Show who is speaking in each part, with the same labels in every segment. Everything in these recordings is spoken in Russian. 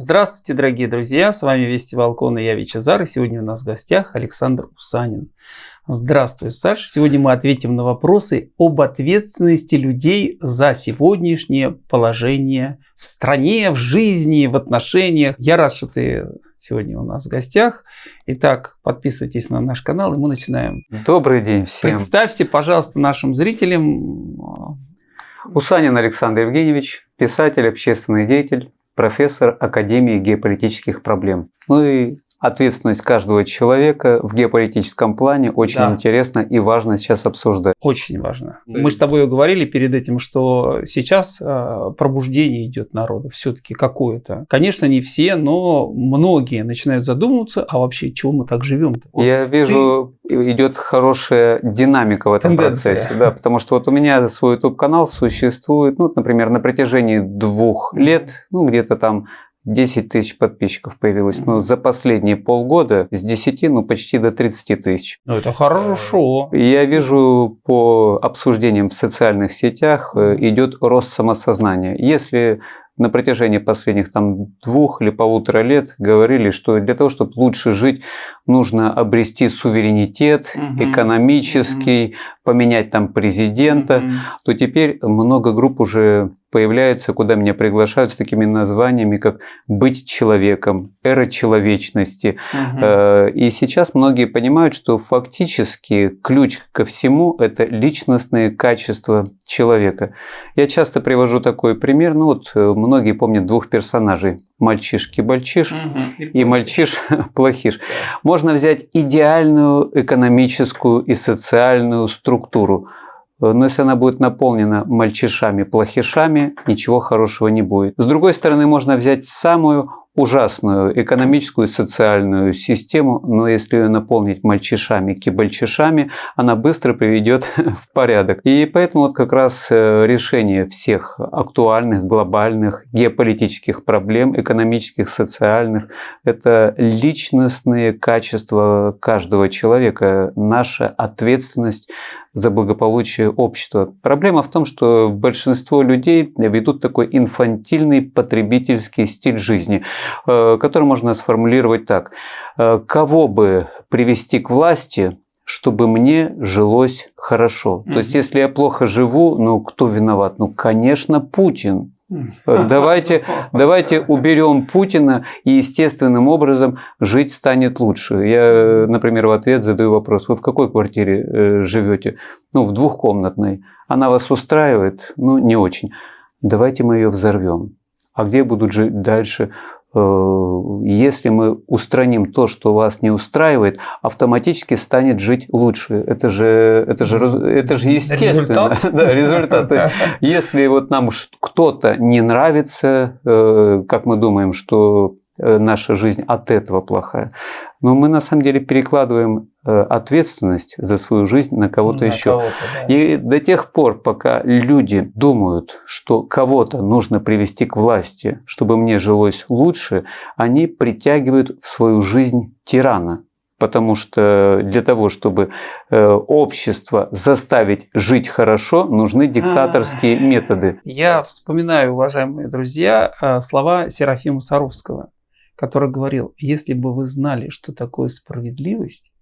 Speaker 1: Здравствуйте, дорогие друзья! С вами Вести Волкон и я Вичезар. И сегодня у нас в гостях Александр Усанин. Здравствуй, Саша. Сегодня мы ответим на вопросы об ответственности людей за сегодняшнее положение в стране, в жизни, в отношениях. Я рад, что ты сегодня у нас в гостях. Итак, подписывайтесь на наш канал, и мы начинаем.
Speaker 2: Добрый день всем.
Speaker 1: Представься, пожалуйста, нашим зрителям.
Speaker 2: Усанин Александр Евгеньевич, писатель, общественный деятель, профессор Академии геополитических проблем. Ну и ответственность каждого человека в геополитическом плане очень да. интересно и важно сейчас обсуждать.
Speaker 1: Очень важно. Да. Мы с тобой говорили перед этим, что сейчас э, пробуждение идет народа все-таки какое-то. Конечно, не все, но многие начинают задумываться, а вообще чего мы так живем?
Speaker 2: Вот Я вижу, ты... идет хорошая динамика в этом Тенденция. процессе. Да, потому что вот у меня свой YouTube канал существует, ну, например, на протяжении двух лет, ну, где-то там 10 тысяч подписчиков появилось. Но за последние полгода с 10, ну, почти до 30 тысяч.
Speaker 1: Ну, это хорошо.
Speaker 2: Я вижу по обсуждениям в социальных сетях э, идет рост самосознания. Если на протяжении последних там двух или полутора лет говорили, что для того, чтобы лучше жить, нужно обрести суверенитет угу. экономический, угу. поменять там президента, угу. то теперь много групп уже появляется, куда меня приглашают с такими названиями, как «быть человеком», «эра человечности». Угу. И сейчас многие понимают, что фактически ключ ко всему – это личностные качества человека. Я часто привожу такой пример. Ну вот э, многие помнят двух персонажей – мальчишки-бальчиш угу. и мальчиш-плохиш. Можно взять идеальную экономическую и социальную структуру – но если она будет наполнена мальчишами-плохишами, ничего хорошего не будет. С другой стороны, можно взять самую ужасную экономическую и социальную систему, но если ее наполнить мальчишами, кибальчишами, она быстро приведет в порядок. И поэтому вот как раз э, решение всех актуальных, глобальных, геополитических проблем, экономических, социальных, это личностные качества каждого человека, наша ответственность за благополучие общества. Проблема в том, что большинство людей ведут такой инфантильный потребительский стиль жизни, э, который можно сформулировать так. Э, кого бы привести к власти, чтобы мне жилось хорошо. То есть, если я плохо живу, ну кто виноват? Ну, конечно, Путин. Давайте, давайте уберем Путина, и естественным образом жить станет лучше. Я, например, в ответ задаю вопрос, вы в какой квартире э, живете? Ну, в двухкомнатной. Она вас устраивает? Ну, не очень. Давайте мы ее взорвем. А где будут жить дальше? Э, если мы устраним то, что вас не устраивает, автоматически станет жить лучше. Это же, это же, это же естественно.
Speaker 1: Результат? Да, результат.
Speaker 2: То есть, если вот нам кто-то не нравится, э, как мы думаем, что наша жизнь от этого плохая. Но мы на самом деле перекладываем э, ответственность за свою жизнь на кого-то еще. Кого да. И до тех пор, пока люди думают, что кого-то нужно привести к власти, чтобы мне жилось лучше, они притягивают в свою жизнь тирана. Потому что для того, чтобы э, общество заставить жить хорошо, нужны диктаторские а, методы.
Speaker 1: Я вспоминаю, уважаемые друзья, слова Серафима Саровского который говорил, если бы вы знали, что такое справедливость,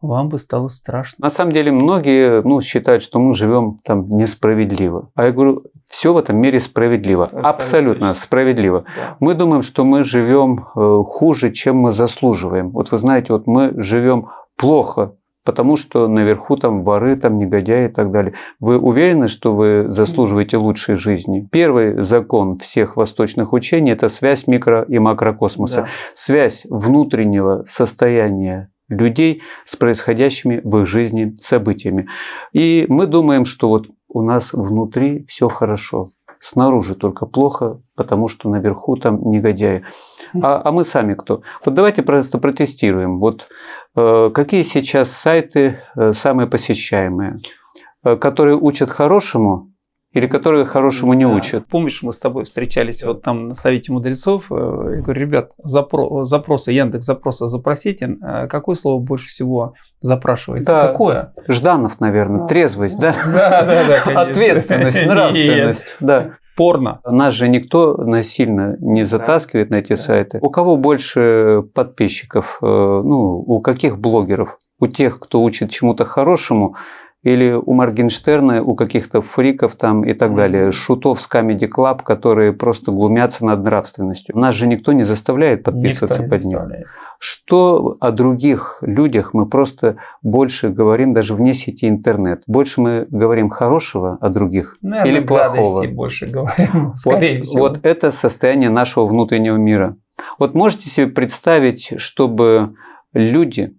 Speaker 1: вам бы стало страшно.
Speaker 2: На самом деле многие ну, считают, что мы живем там несправедливо. А я говорю, все в этом мире справедливо. Абсолютно, Абсолютно справедливо. Да. Мы думаем, что мы живем э, хуже, чем мы заслуживаем. Вот вы знаете, вот мы живем плохо, потому что наверху там воры, там негодяи и так далее. Вы уверены, что вы заслуживаете лучшей жизни? Первый закон всех восточных учений – это связь микро- и макрокосмоса. Да. Связь внутреннего состояния людей с происходящими в их жизни событиями. И мы думаем, что вот у нас внутри все хорошо снаружи только плохо, потому что наверху там негодяи. А, а мы сами кто? Вот давайте просто протестируем. Вот э, какие сейчас сайты э, самые посещаемые, э, которые учат хорошему или которые хорошему не учат.
Speaker 1: Помнишь, мы с тобой встречались вот там на Совете мудрецов. Э, я говорю, ребят, запро запросы, Яндекс запроса запросите. Э, какое слово больше всего запрашивается?
Speaker 2: Да.
Speaker 1: Какое?
Speaker 2: Жданов, наверное. Трезвость, да? Да, да, да. Ответственность, нравственность. Да.
Speaker 1: порно.
Speaker 2: Нас же никто насильно не затаскивает да. на эти да. сайты. У кого больше подписчиков? Э, ну, у каких блогеров? У тех, кто учит чему-то хорошему, или у Моргенштерна, у каких-то фриков там и так далее, шутов с Comedy Club, которые просто глумятся над нравственностью. Нас же никто не заставляет подписываться под ним. Что о других людях мы просто больше говорим даже вне сети интернет. Больше мы говорим хорошего о других Наверное, или плохого.
Speaker 1: больше говорим, скорее
Speaker 2: вот,
Speaker 1: всего.
Speaker 2: Вот это состояние нашего внутреннего мира. Вот можете себе представить, чтобы люди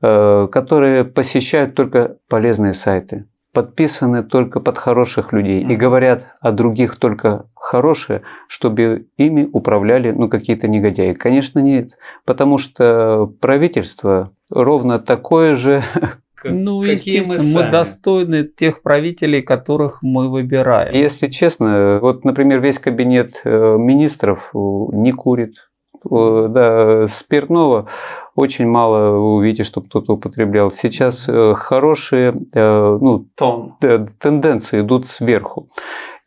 Speaker 2: которые посещают только полезные сайты, подписаны только под хороших людей и говорят о других только хорошее, чтобы ими управляли ну, какие-то негодяи. Конечно, нет, потому что правительство ровно такое же,
Speaker 1: ну, естественно, мы, мы достойны тех правителей, которых мы выбираем.
Speaker 2: Если честно, вот, например, весь кабинет э, министров не курит, Э, да, спиртного очень мало вы увидите, чтобы кто-то употреблял. Сейчас э, хорошие э, ну, Тон. тенденции идут сверху.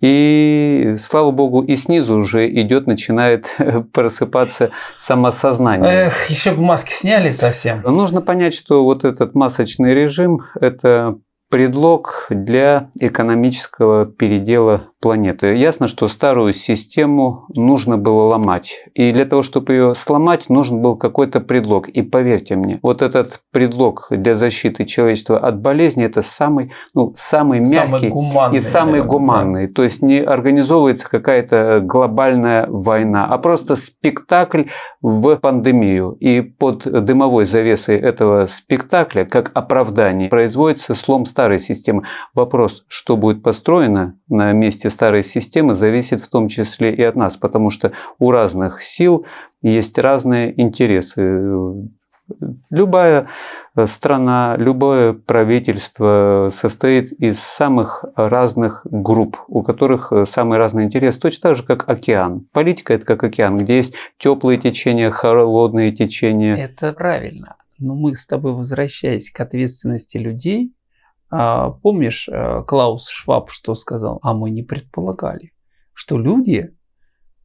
Speaker 2: И, слава богу, и снизу уже идет, начинает просыпаться самосознание.
Speaker 1: Эх, еще бы маски сняли совсем.
Speaker 2: Нужно понять, что вот этот масочный режим – это предлог для экономического передела планеты. Ясно, что старую систему нужно было ломать. И для того, чтобы ее сломать, нужен был какой-то предлог. И поверьте мне, вот этот предлог для защиты человечества от болезни – это самый, ну, самый мягкий
Speaker 1: гуманный,
Speaker 2: и самый наверное, гуманный. Да. То есть не организовывается какая-то глобальная война, а просто спектакль в пандемию. И под дымовой завесой этого спектакля, как оправдание, производится слом старой системы. Вопрос, что будет построено на месте старой системы, зависит в том числе и от нас, потому что у разных сил есть разные интересы. Любая страна, любое правительство состоит из самых разных групп, у которых самый разный интерес, точно так же, как океан. Политика – это как океан, где есть теплые течения, холодные течения.
Speaker 1: Это правильно. Но мы с тобой, возвращаясь к ответственности людей, помнишь, э, Клаус Шваб что сказал? А мы не предполагали, что люди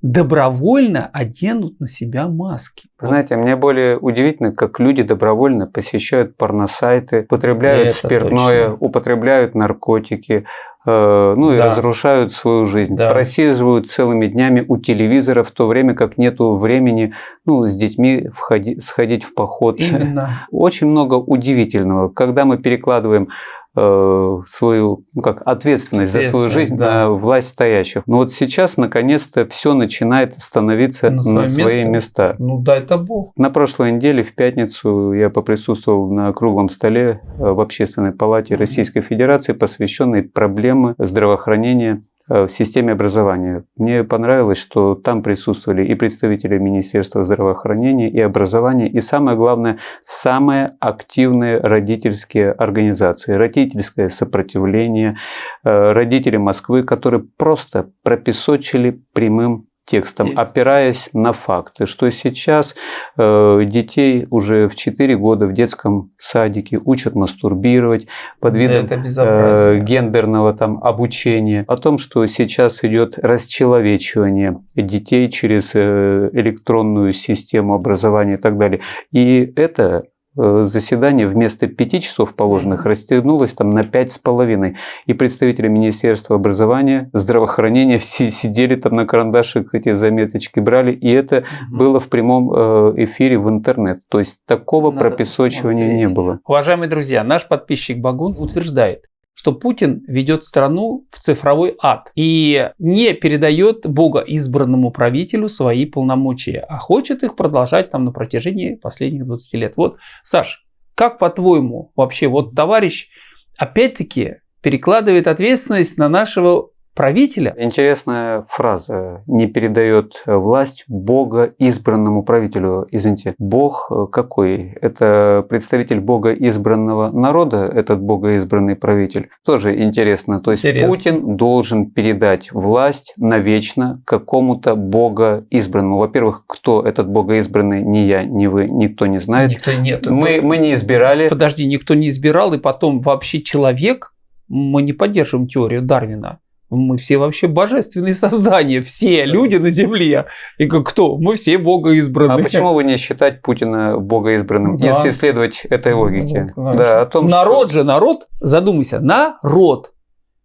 Speaker 1: добровольно оденут на себя маски.
Speaker 2: Знаете, мне более удивительно, как люди добровольно посещают порносайты, употребляют Это спиртное, точно. употребляют наркотики, э, ну и да. разрушают свою жизнь. Да. Просиживают целыми днями у телевизора, в то время как нету времени ну, с детьми входи, сходить в поход.
Speaker 1: Именно.
Speaker 2: Очень много удивительного. Когда мы перекладываем свою ну, как ответственность за свою жизнь да. на власть стоящих. Но вот сейчас наконец-то все начинает становиться на, на свои место? места.
Speaker 1: Ну дай это Бог.
Speaker 2: На прошлой неделе в пятницу я поприсутствовал на круглом столе э, в Общественной палате Российской Федерации, посвященной проблеме здравоохранения Э, в системе образования. Мне понравилось, что там присутствовали и представители Министерства здравоохранения, и образования, и самое главное, самые активные родительские организации, родительское сопротивление, э, родители Москвы, которые просто пропесочили прямым текстом, Текст. опираясь на факты, что сейчас э, детей уже в 4 года в детском садике учат мастурбировать под видом э, гендерного там обучения, о том, что сейчас идет расчеловечивание детей через э, электронную систему образования и так далее. И это заседание вместо пяти часов положенных растянулось там на пять с половиной. И представители Министерства образования, здравоохранения все сидели там на карандашах, эти заметочки брали. И это угу. было в прямом э, эфире в интернет. То есть такого Надо пропесочивания посмотреть. не было.
Speaker 1: Уважаемые друзья, наш подписчик Багун утверждает, что Путин ведет страну в цифровой ад и не передает Бога избранному правителю свои полномочия, а хочет их продолжать там на протяжении последних 20 лет. Вот, Саш, как по-твоему вообще вот товарищ опять-таки перекладывает ответственность на нашего правителя.
Speaker 2: Интересная фраза. Не передает власть Бога избранному правителю. Извините, Бог какой? Это представитель Бога избранного народа, этот Бога избранный правитель. Тоже интересно. То есть интересно. Путин должен передать власть навечно какому-то Бога избранному. Во-первых, кто этот Бога избранный, ни я, ни вы, никто не знает.
Speaker 1: Никто нет.
Speaker 2: Мы, мы не избирали.
Speaker 1: Подожди, никто не избирал, и потом вообще человек, мы не поддерживаем теорию Дарвина Мы все вообще божественные создания, все люди на Земле. И как кто? Мы все Бога избранные.
Speaker 2: А почему бы не считать Путина Бога избранным, да. если следовать этой ну, логике?
Speaker 1: Ну, да, о том, народ что... же, народ, задумайся, народ,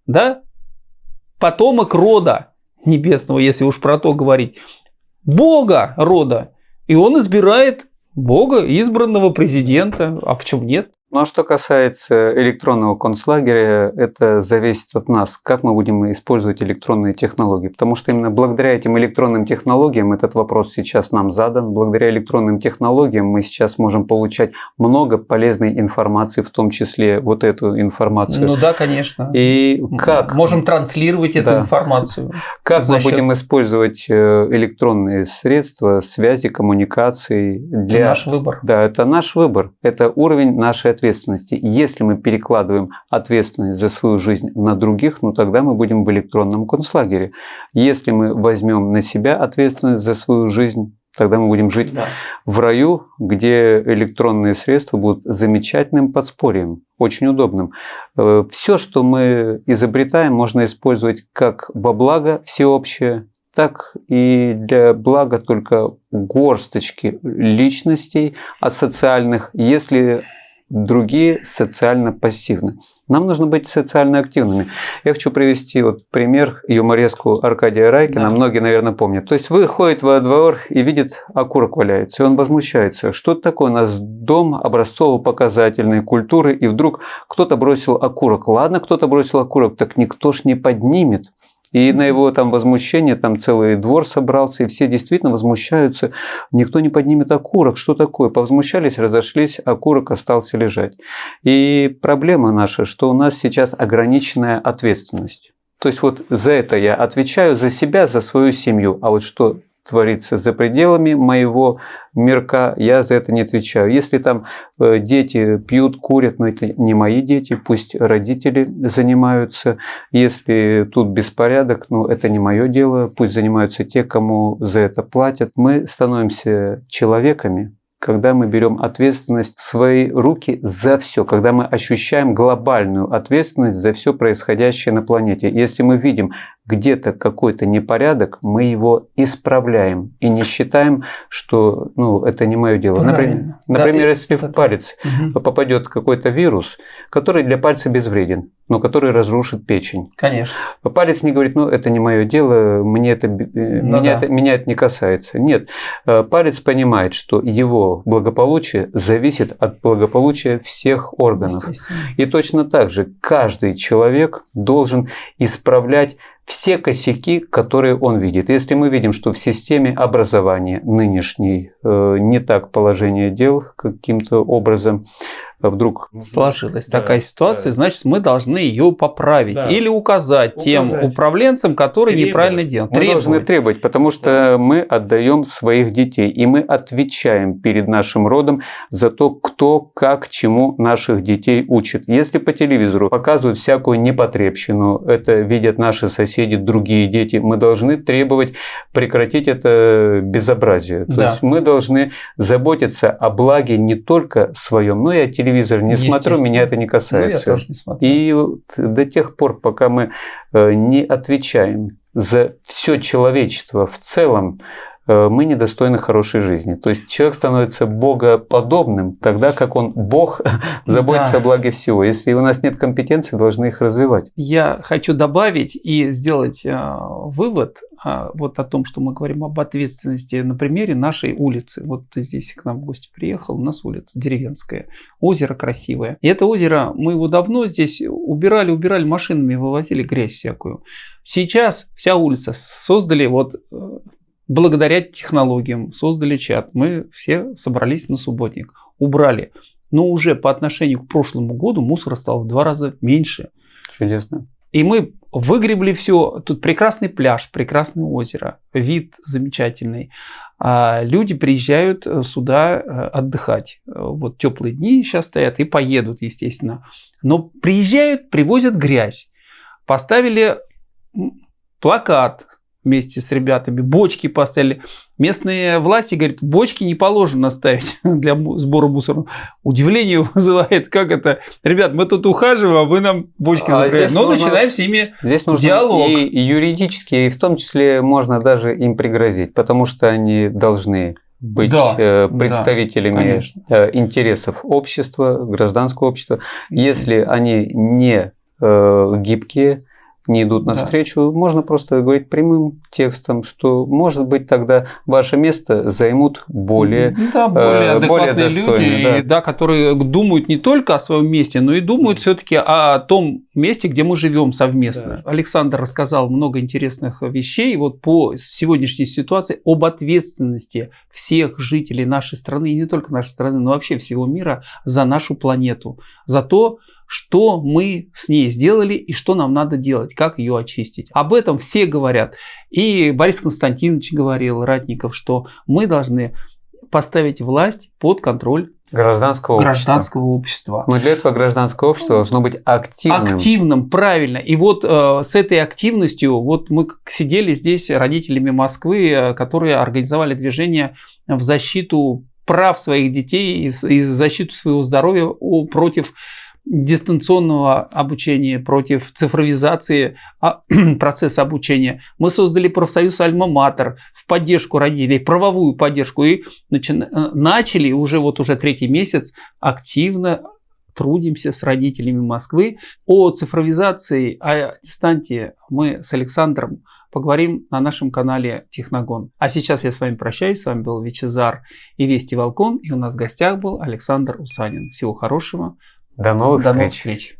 Speaker 1: да? Потомок рода небесного, если уж про то говорить. Бога рода. И он избирает Бога, избранного президента. А почему нет?
Speaker 2: Ну а что касается электронного концлагеря, это зависит от нас, как мы будем использовать электронные технологии. Потому что именно благодаря этим электронным технологиям, этот вопрос сейчас нам задан, благодаря электронным технологиям мы сейчас можем получать много полезной информации, в том числе вот эту информацию.
Speaker 1: Ну да, конечно.
Speaker 2: И как?
Speaker 1: Можем транслировать эту да. информацию.
Speaker 2: Как мы счет... будем использовать э, электронные средства связи, коммуникации?
Speaker 1: Для... Это наш выбор.
Speaker 2: Да, это наш выбор. Это уровень нашей ответственности. Если мы перекладываем ответственность за свою жизнь на других, ну тогда мы будем в электронном концлагере. Если мы возьмем на себя ответственность за свою жизнь, тогда мы будем жить да. в раю, где электронные средства будут замечательным подспорьем, очень удобным. Э, Все, что мы изобретаем, можно использовать как во благо всеобщее, так и для блага только горсточки личностей асоциальных, если другие социально пассивны. Нам нужно быть социально активными. Я хочу привести вот пример юмореску Аркадия Райкина. Да. Многие, наверное, помнят. То есть выходит во двор и видит окурок валяется, и он возмущается. Что это такое? У нас дом образцово-показательной культуры, и вдруг кто-то бросил окурок. Ладно, кто-то бросил окурок, так никто ж не поднимет. И на его там возмущение там целый двор собрался, и все действительно возмущаются. Никто не поднимет окурок. Что такое? Повозмущались, разошлись, окурок остался лежать. И проблема наша, что у нас сейчас ограниченная ответственность. То есть вот за это я отвечаю, за себя, за свою семью. А вот что творится за пределами моего мирка, я за это не отвечаю. Если там э, дети пьют, курят, но это не мои дети, пусть родители занимаются. Если тут беспорядок, ну это не мое дело, пусть занимаются те, кому за это платят. Мы становимся человеками, когда мы берем ответственность в свои руки за все, когда мы ощущаем глобальную ответственность за все происходящее на планете. Если мы видим где-то какой-то непорядок, мы его исправляем и не считаем, что ну, это не мое дело. Например, да, например если это, в палец угу. попадет какой-то вирус, который для пальца безвреден, но который разрушит печень.
Speaker 1: Конечно.
Speaker 2: Палец не говорит, ну это не мое дело, мне это, э, ну, меня, да. это, меня это не касается. Нет, э, палец понимает, что его благополучие зависит от благополучия всех органов. И точно так же каждый человек должен исправлять все косяки, которые он видит. Если мы видим, что в системе образования нынешней не так положение дел каким-то образом, вдруг
Speaker 1: сложилась да, такая ситуация, да. значит, мы должны ее поправить да. или указать, указать тем управленцам, которые требовать. неправильно делают.
Speaker 2: Мы требовать. должны требовать, потому что мы отдаем своих детей, и мы отвечаем перед нашим родом за то, кто, как, чему наших детей учит. Если по телевизору показывают всякую непотребщину, это видят наши соседи, другие дети, мы должны требовать прекратить это безобразие. То да. есть мы должны заботиться о благе не только своем, но и о телевизоре телевизор не смотрю, меня это не касается. Ну, я тоже не смотрю. И вот до тех пор, пока мы э, не отвечаем за все человечество в целом, мы недостойны хорошей жизни. То есть человек становится богоподобным тогда, как он бог заботится да. о благе всего. Если у нас нет компетенций, должны их развивать.
Speaker 1: Я хочу добавить и сделать э, вывод э, вот о том, что мы говорим об ответственности на примере нашей улицы. Вот здесь к нам в гости приехал, у нас улица деревенская, озеро красивое. И это озеро, мы его давно здесь убирали, убирали машинами, вывозили грязь всякую. Сейчас вся улица создали вот благодаря технологиям создали чат. Мы все собрались на субботник, убрали. Но уже по отношению к прошлому году мусора стало в два раза меньше.
Speaker 2: Чудесно.
Speaker 1: И мы выгребли все. Тут прекрасный пляж, прекрасное озеро, вид замечательный. А люди приезжают э, сюда э, отдыхать. Вот теплые дни сейчас стоят и поедут, естественно. Но приезжают, привозят грязь. Поставили плакат вместе с ребятами, бочки поставили. Местные власти говорят, бочки не положено ставить для сбора мусора. Удивление вызывает, как это, ребят, мы тут ухаживаем, а вы нам бочки а закрываете. Но нужно, начинаем с ними
Speaker 2: здесь нужно диалог. И юридически, и в том числе можно даже им пригрозить, потому что они должны быть да, э, представителями да, интересов общества, гражданского общества. Если они не э, гибкие, не идут навстречу, да. можно просто говорить прямым текстом, что, может быть, тогда ваше место займут более,
Speaker 1: да, более, э, более достойные. Люди, да. Да, которые думают не только о своем месте, но и думают все-таки о том месте, где мы живем совместно. Да. Александр рассказал много интересных вещей вот по сегодняшней ситуации об ответственности всех жителей нашей страны, и не только нашей страны, но вообще всего мира за нашу планету, за то, что мы с ней сделали и что нам надо делать, как ее очистить. Об этом все говорят. И Борис Константинович говорил, Ратников, что мы должны поставить власть под контроль
Speaker 2: гражданского,
Speaker 1: гражданского общества.
Speaker 2: Но для этого гражданское общество должно быть активным.
Speaker 1: Активным, правильно. И вот э, с этой активностью, вот мы сидели здесь родителями Москвы, э, которые организовали движение в защиту прав своих детей и, и защиту своего здоровья против дистанционного обучения, против цифровизации а, процесса обучения. Мы создали профсоюз Альма-Матер в поддержку родителей, правовую поддержку и начали уже вот уже третий месяц активно трудимся с родителями Москвы. О цифровизации, о дистанте мы с Александром поговорим на нашем канале Техногон. А сейчас я с вами прощаюсь. С вами был Вичезар и Вести Волкон. И у нас в гостях был Александр Усанин. Всего хорошего.
Speaker 2: До новых
Speaker 1: До
Speaker 2: встреч.
Speaker 1: новых встреч.